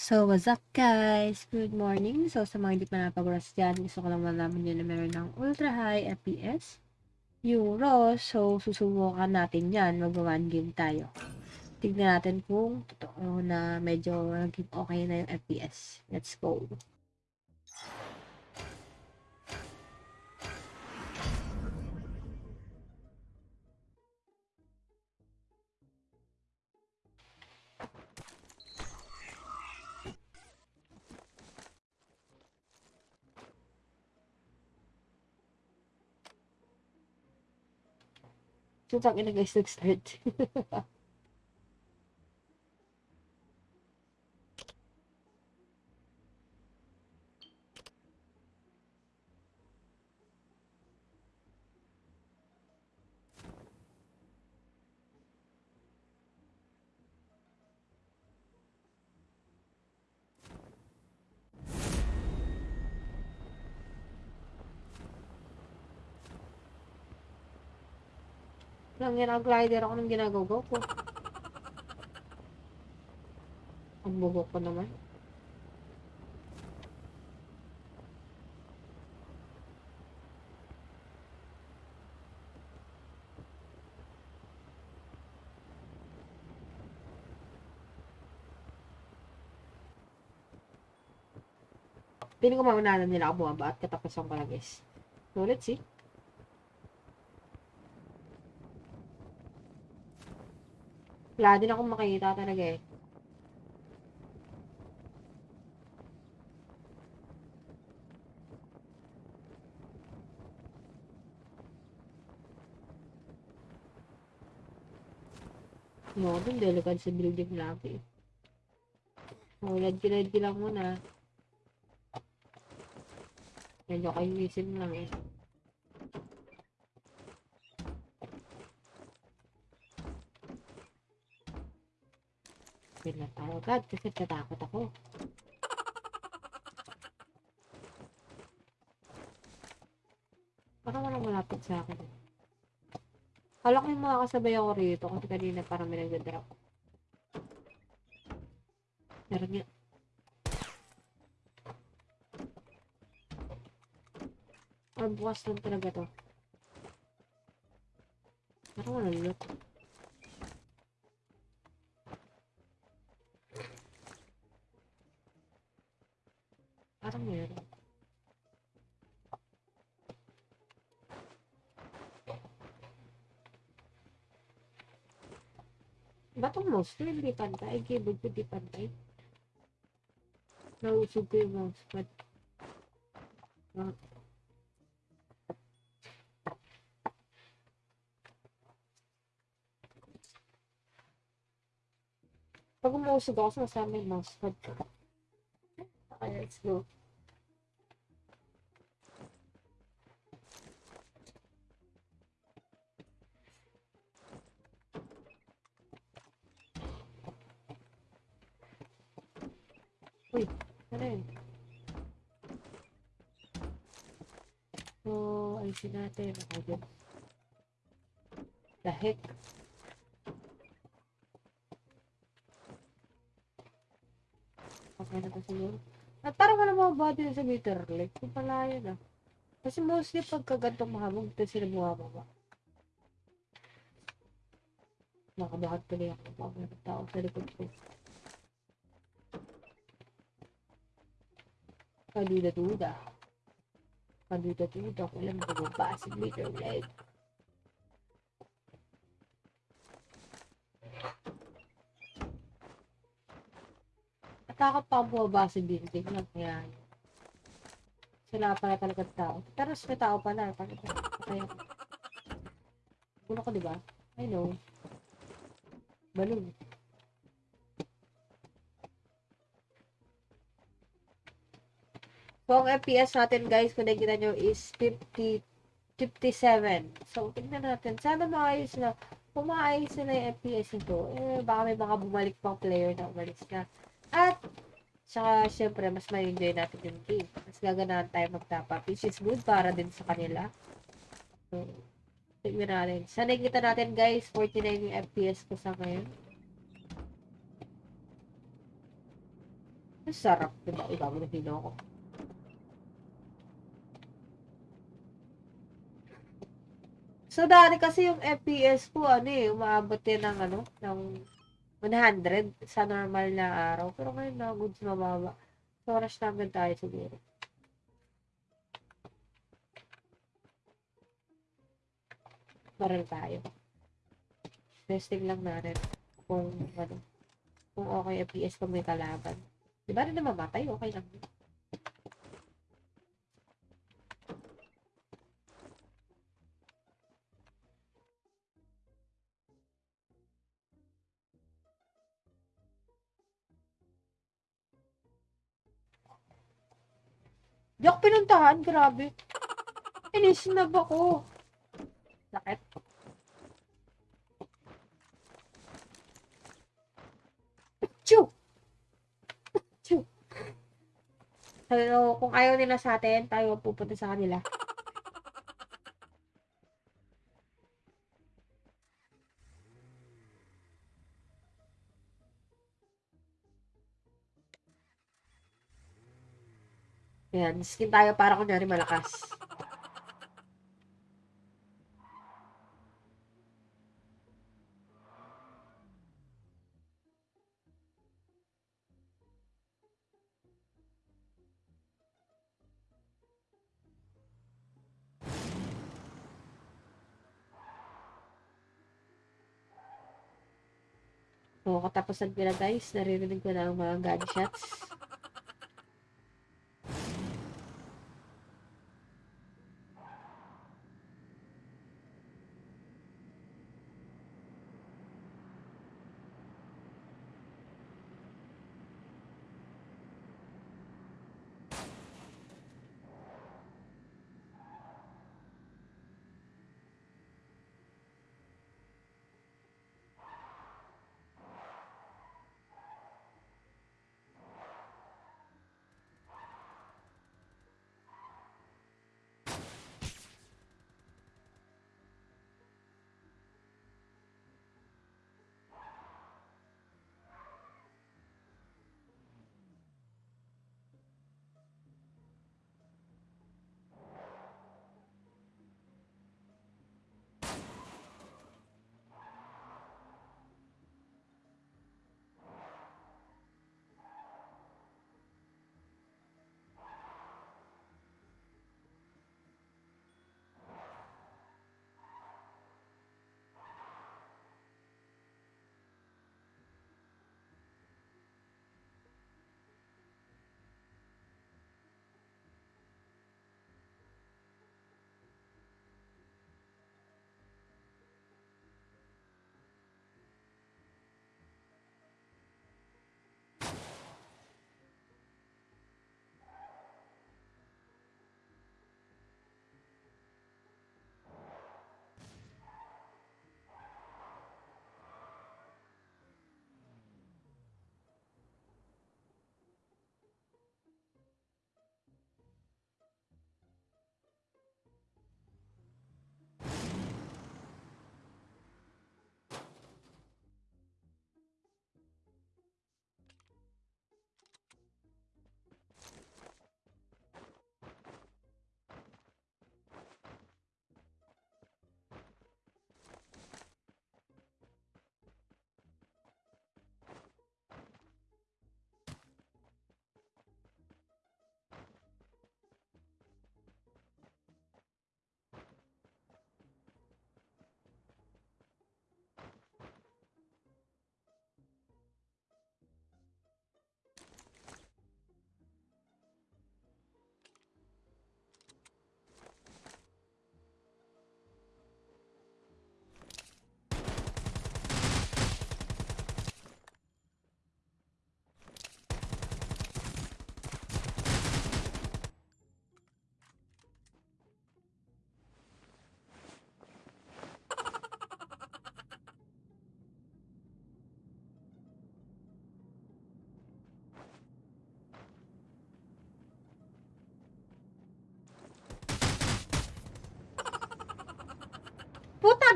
So, what's up guys? Good morning. So, sa mga hindi pa napag-rush dyan, gusto ko lang malaman nyo na meron ng ultra high FPS, Euro. So, susubukan natin yan. Mag-one game tayo. Tignan natin kung totoo na medyo naging okay na yung FPS. Let's go. Tutang ina guys, nag-start. Lang yan, glider ako ng ginagawa ko. Ang bugo ko naman. Piling ko maunahan nila ako bumaba at katapusan ko lang guys. So, let's see. Wala din akong makikita talaga eh. No, dun delikad sa building lagi. Oh, lad-kilad lang muna. Medyo kayo isin lang eh. Wait lang tayo agad kasi natakot ako. Parang walang malapit sa akin. Kala ko yung mga ako rito kasi kanina parang may nagdadrop. Meron nga. Ah, bukas lang talaga to. Parang walang loot. Parang meron. Ba't ang mouse ko hindi pantay? Keyboard ko di pantay. Nausog ko yung mousepad. Ah. Pag umusog ako, sumasama yung mousepad ko. Okay, let's go. Yun? So, ayusin natin. Okay, The heck? Okay na to siguro. At parang wala mga body sa meter lake. Kung pala yun ah. Kasi mostly pagka gantong mahabog, ito sila bumababa. Nakabakat pala yung mga tao sa likod ko. Kaduda-duda. Kaduda-duda. Mo bumaba sa meter lake. Natakot pa ako bumaba building lang. Kaya, sila pala talaga tao. Pero may tao pala. Bakit kaya? Puno ko, di ba? I know. Balon. Ang FPS natin, guys, kung nakikita nyo, is 50, 57. So, tingnan natin. Sana maayos na. Kung maayos na yung FPS nito, eh, baka may mga bumalik pang player na umalis na. At, saka, syempre, mas may enjoy natin yung game. Mas gaganahan tayo mag-top up, which is good para din sa kanila. So, tignan natin. Sa nakikita natin, guys, 49 yung FPS ko sa ngayon. Ang sarap, diba? Iba mo na ko. So, dati kasi yung FPS ko, ano eh, umaabot din ng, ano, ng 100 sa normal na araw. Pero ngayon na, goods mababa. So, rush namin tayo siguro. Baril tayo. Testing lang natin kung, ano, kung okay FPS pag may kalaban. Di ba rin na mamatay? Okay lang. Di pinuntahan, grabe. Inisnab ako. Sakit. Chew! Chew! So, kung ayaw nila sa atin, tayo pupunta sa kanila. Ayan, skin tayo para kunyari malakas. So, katapusan ko na guys, naririnig ko na ang mga gunshots.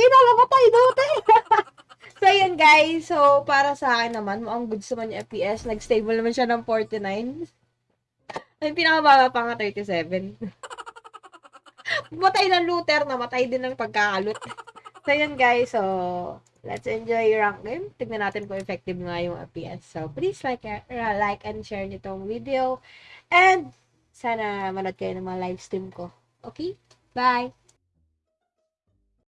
Puta, ginalaw ko tayo dati. so, yun guys, so para sa akin naman, mukhang goods naman yung FPS. Nag-stable naman siya ng 49. Ay, pinakababa pa nga 37. Matay ng looter, namatay din ng pagkakalot. So, yun guys. So, let's enjoy rank game. Tignan natin kung effective nga yung FPS. So, please like, uh, like and share nitong video. And, sana manood kayo ng mga live stream ko. Okay? Bye!